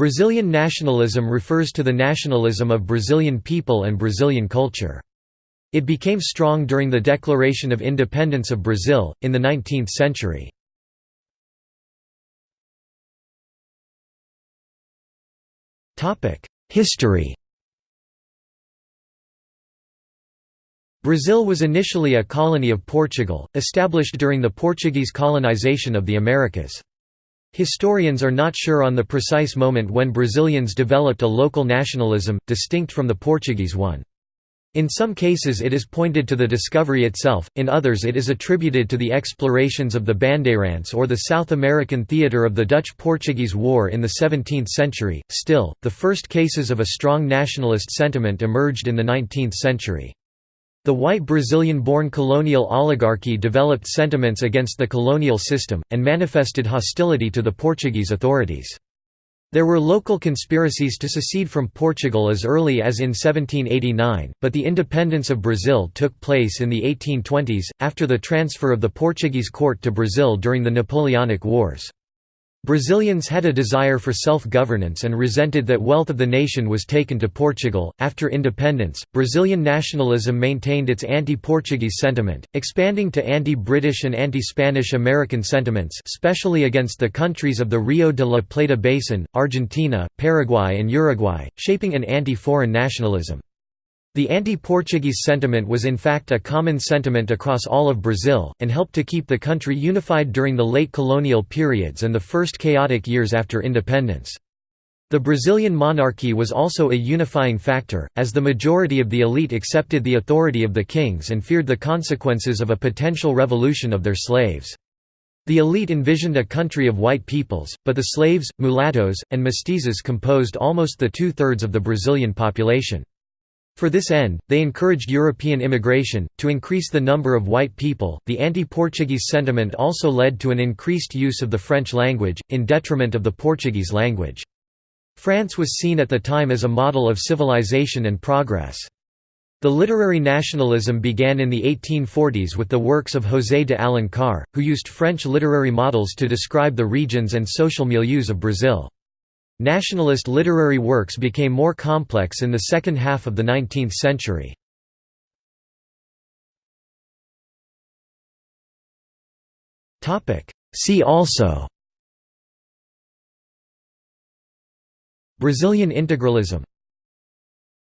Brazilian nationalism refers to the nationalism of Brazilian people and Brazilian culture. It became strong during the Declaration of Independence of Brazil, in the 19th century. History Brazil was initially a colony of Portugal, established during the Portuguese colonization of the Americas. Historians are not sure on the precise moment when Brazilians developed a local nationalism, distinct from the Portuguese one. In some cases it is pointed to the discovery itself, in others it is attributed to the explorations of the Bandeirantes or the South American theatre of the Dutch–Portuguese War in the 17th century. Still, the first cases of a strong nationalist sentiment emerged in the 19th century. The white Brazilian-born colonial oligarchy developed sentiments against the colonial system, and manifested hostility to the Portuguese authorities. There were local conspiracies to secede from Portugal as early as in 1789, but the independence of Brazil took place in the 1820s, after the transfer of the Portuguese court to Brazil during the Napoleonic Wars. Brazilians had a desire for self-governance and resented that wealth of the nation was taken to Portugal. After independence, Brazilian nationalism maintained its anti-Portuguese sentiment, expanding to anti-British and anti-Spanish American sentiments, especially against the countries of the Rio de la Plata basin, Argentina, Paraguay and Uruguay, shaping an anti-foreign nationalism. The anti-Portuguese sentiment was in fact a common sentiment across all of Brazil, and helped to keep the country unified during the late colonial periods and the first chaotic years after independence. The Brazilian monarchy was also a unifying factor, as the majority of the elite accepted the authority of the kings and feared the consequences of a potential revolution of their slaves. The elite envisioned a country of white peoples, but the slaves, mulattoes, and mestizos composed almost the two-thirds of the Brazilian population. For this end, they encouraged European immigration, to increase the number of white people. The anti Portuguese sentiment also led to an increased use of the French language, in detriment of the Portuguese language. France was seen at the time as a model of civilization and progress. The literary nationalism began in the 1840s with the works of José de Alencar, who used French literary models to describe the regions and social milieus of Brazil. Nationalist literary works became more complex in the second half of the 19th century. See also Brazilian integralism